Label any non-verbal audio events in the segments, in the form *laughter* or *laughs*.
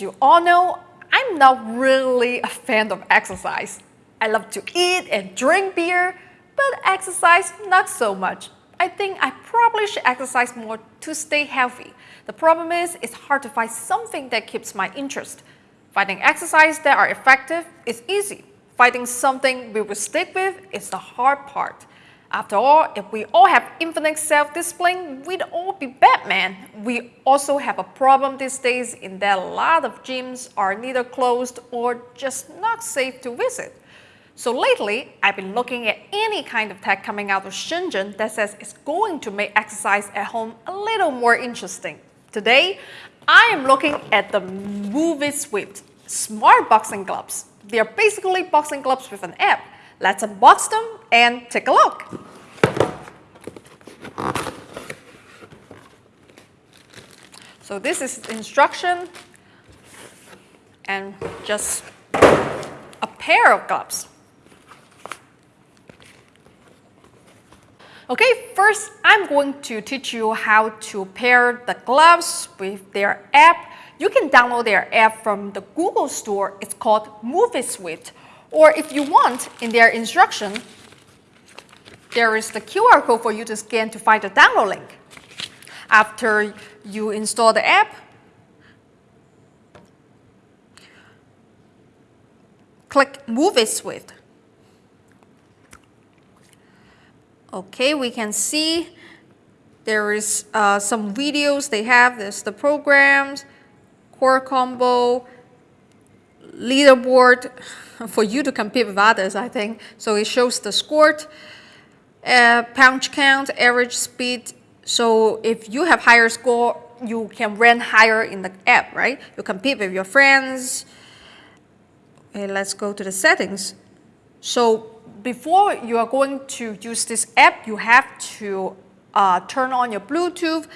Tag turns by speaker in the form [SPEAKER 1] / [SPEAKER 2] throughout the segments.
[SPEAKER 1] You all know, I'm not really a fan of exercise. I love to eat and drink beer, but exercise not so much. I think I probably should exercise more to stay healthy. The problem is, it's hard to find something that keeps my interest. Finding exercise that are effective is easy. Finding something we will stick with is the hard part. After all, if we all have infinite self-discipline, we'd all be Batman. We also have a problem these days in that a lot of gyms are neither closed or just not safe to visit. So lately, I've been looking at any kind of tech coming out of Shenzhen that says it's going to make exercise at home a little more interesting. Today, I am looking at the MoveIt smart boxing gloves. They are basically boxing gloves with an app. Let's unbox them and take a look. So this is instruction and just a pair of gloves. Okay, first I'm going to teach you how to pair the gloves with their app. You can download their app from the Google Store. It's called MoveIt or if you want, in their instruction, there is the QR code for you to scan to find the download link. After you install the app, click MoveIt Okay, we can see there is uh, some videos they have. There's the programs, core combo, leaderboard, for you to compete with others, I think. So it shows the score, uh, punch count, average speed. So if you have higher score, you can rank higher in the app, right? You compete with your friends. Okay, let's go to the settings. So before you are going to use this app, you have to uh, turn on your Bluetooth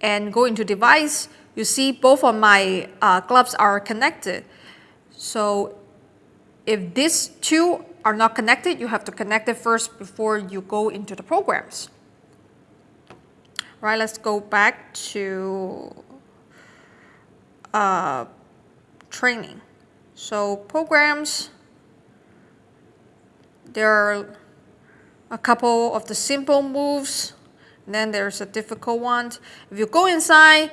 [SPEAKER 1] and go into device. You see both of my uh, gloves are connected. So if these two are not connected, you have to connect it first before you go into the programs. Right, let's go back to uh, training. So programs, there are a couple of the simple moves, and then there's a difficult one. If you go inside,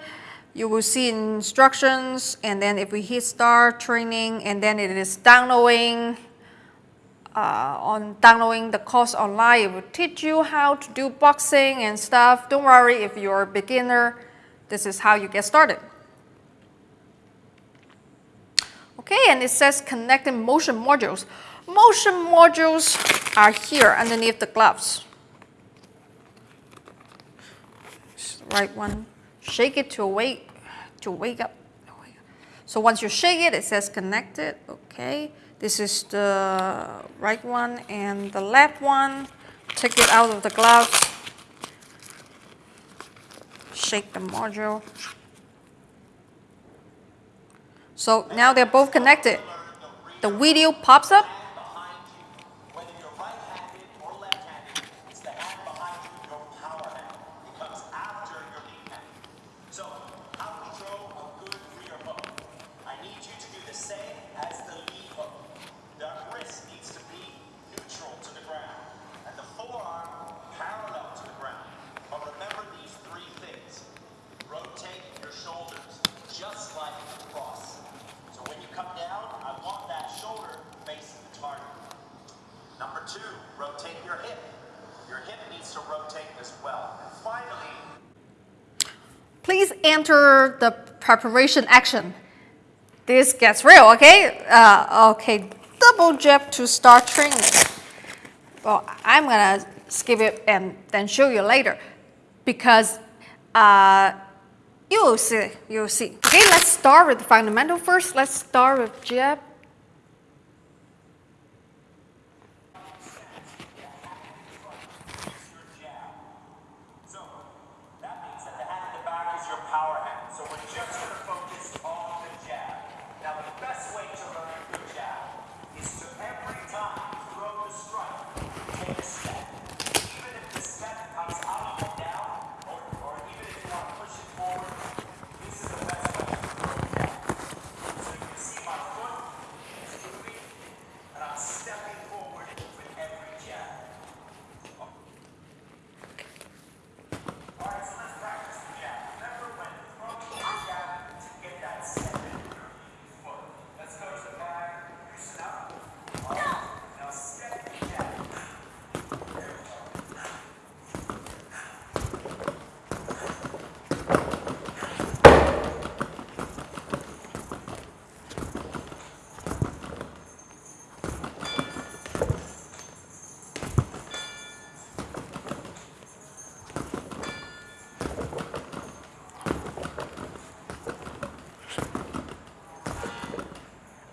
[SPEAKER 1] you will see instructions and then if we hit start training and then it is downloading uh, on downloading the course online it will teach you how to do boxing and stuff. Don't worry if you're a beginner this is how you get started. Okay and it says connecting motion modules. Motion modules are here underneath the gloves. Right one shake it to wake to wake up. So once you shake it, it says connected. Okay. This is the right one and the left one. Take it out of the glove. Shake the module. So now they're both connected. The video pops up please enter the preparation action. This gets real, okay? Uh, okay, double jab to start training. Well, I'm gonna skip it and then show you later because uh, you'll see, you'll see. Okay, let's start with the fundamental first. Let's start with jab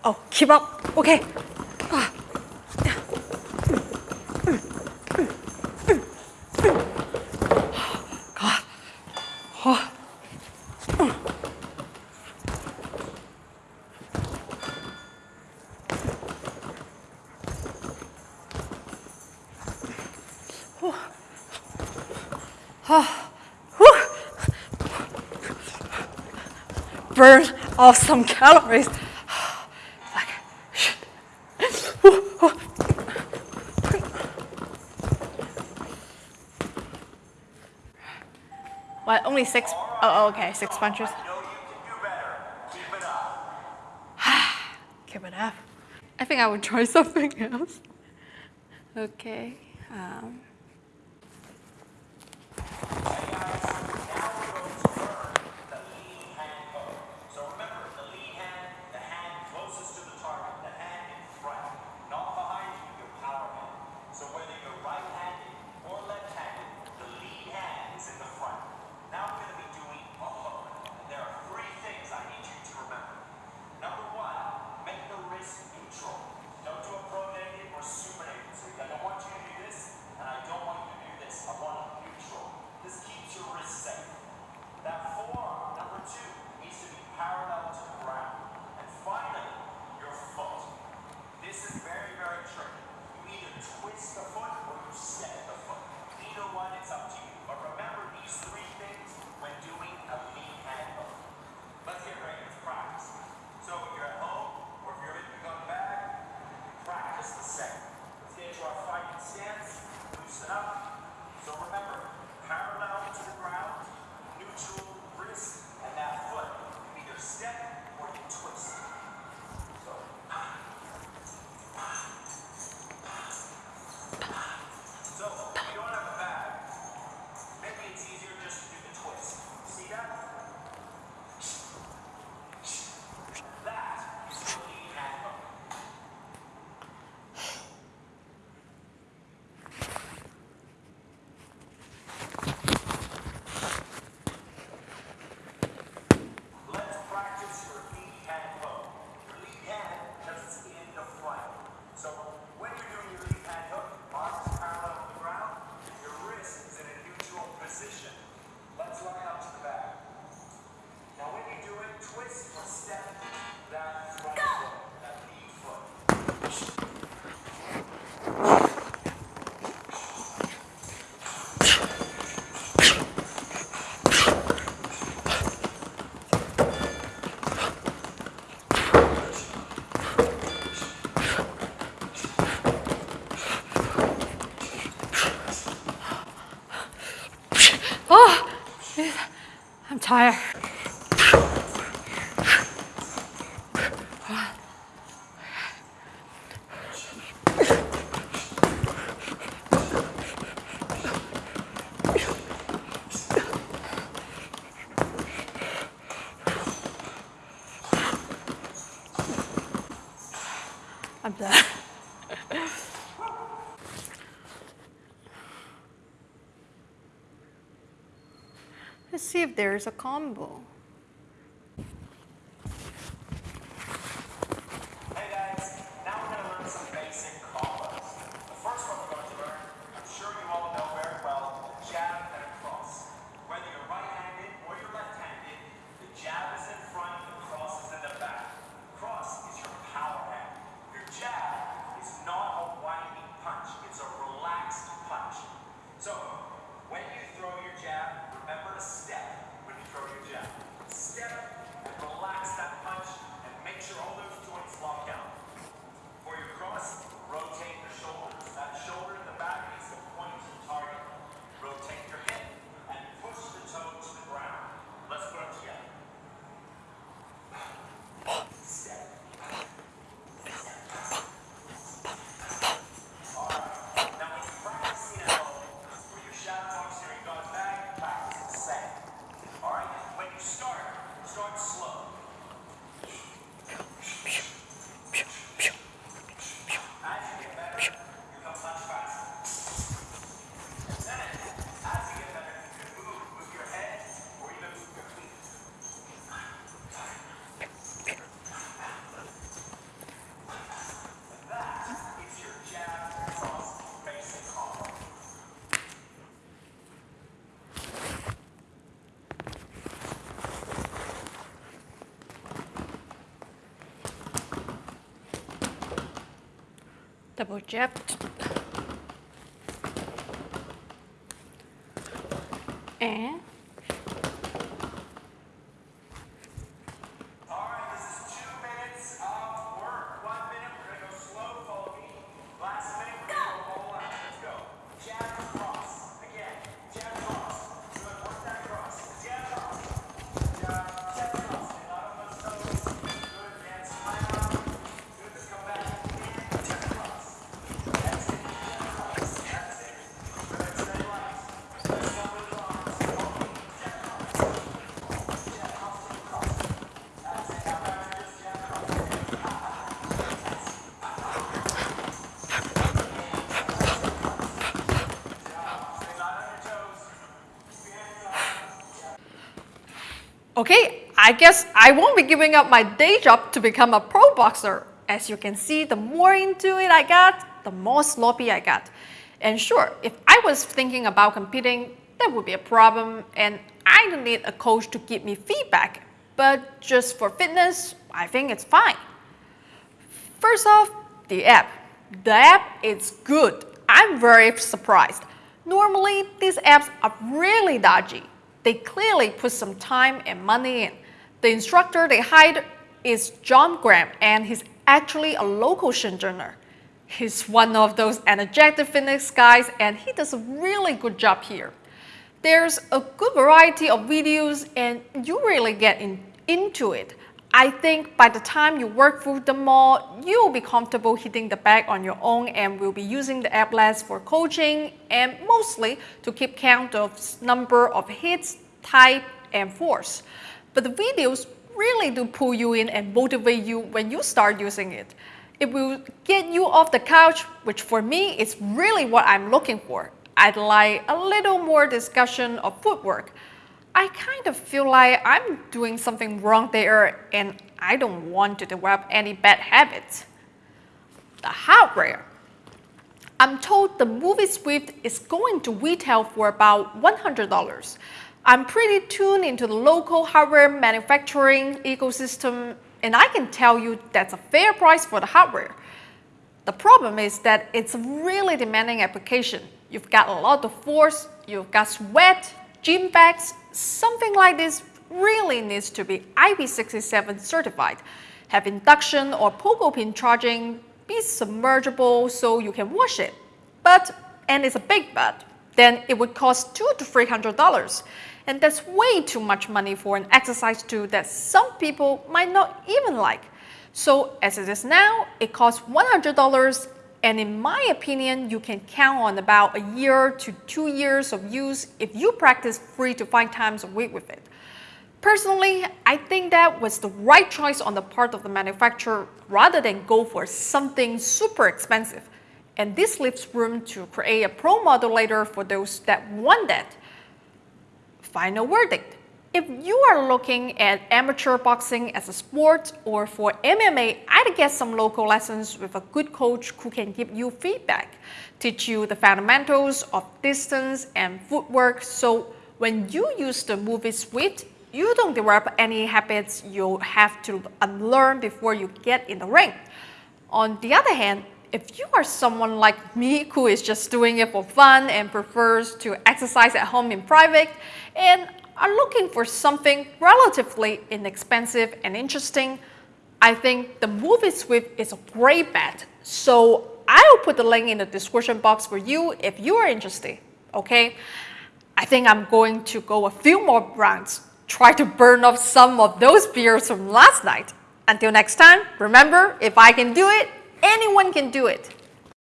[SPEAKER 2] Oh, keep up. Okay. Oh. Oh. Oh. Burn off some calories. only six. Oh, oh, okay, six punches.
[SPEAKER 1] Keep it up. *sighs*
[SPEAKER 2] Keep it up. I think I would try *laughs* something else. Okay. Um.
[SPEAKER 1] higher. if there is a
[SPEAKER 2] combo.
[SPEAKER 1] Double jab. And Okay, I guess I won't be giving up my day job to become a pro boxer. As you can see, the more into it I got, the more sloppy I got. And sure, if I was thinking about competing, that would be a problem, and I'd need a coach to give me feedback. But just for fitness, I think it's fine. First off, the app. The app is good. I'm very surprised. Normally, these apps are really dodgy. They clearly put some time and money in. The instructor they hired is John Graham, and he's actually a local Shenzhener. He's one of those energetic fitness guys, and he does a really good job here. There's a good variety of videos, and you really get in, into it. I think by the time you work through them all, you'll be comfortable hitting the bag on your own and will be using the app less for coaching and mostly to keep count of number of hits, type, and force. But the videos really do pull you in and motivate you when you start using it. It will get you off the couch, which for me is really what I'm looking for. I'd like a little more discussion of footwork. I kind of feel like I'm doing something wrong there and I don't want to develop any bad habits. The hardware. I'm told the MoveIt Swift is going to retail for about $100. I'm pretty tuned into the local hardware manufacturing ecosystem, and I can tell you that's a fair price for the hardware. The problem is that it's a really demanding application. You've got a lot of force, you've got sweat, gym bags, something like this really needs to be IP67 certified, have induction or pogo pin charging, be submergible so you can wash it. But, and it's a big but, then it would cost two to three hundred dollars. And that's way too much money for an exercise tool that some people might not even like. So as it is now, it costs $100 and in my opinion, you can count on about a year to two years of use if you practice three to five times a week with it. Personally, I think that was the right choice on the part of the manufacturer rather than go for something super expensive. And this leaves room to create a pro modulator for those that want that. Final verdict. If you are looking at amateur boxing as a sport or for MMA, I'd get some local lessons with a good coach who can give you feedback, teach you the fundamentals of distance and footwork so when you use the MoveIt Swift, you don't develop any habits you'll have to unlearn before you get in the ring. On the other hand, if you are someone like me who is just doing it for fun and prefers to exercise at home in private and are looking for something relatively inexpensive and interesting, I think the MoveIt Swift is a great bet. So I'll put the link in the description box for you if you are interested, okay? I think I'm going to go a few more rounds, try to burn off some of those beers from last night. Until next time, remember, if I can do it, anyone can do it.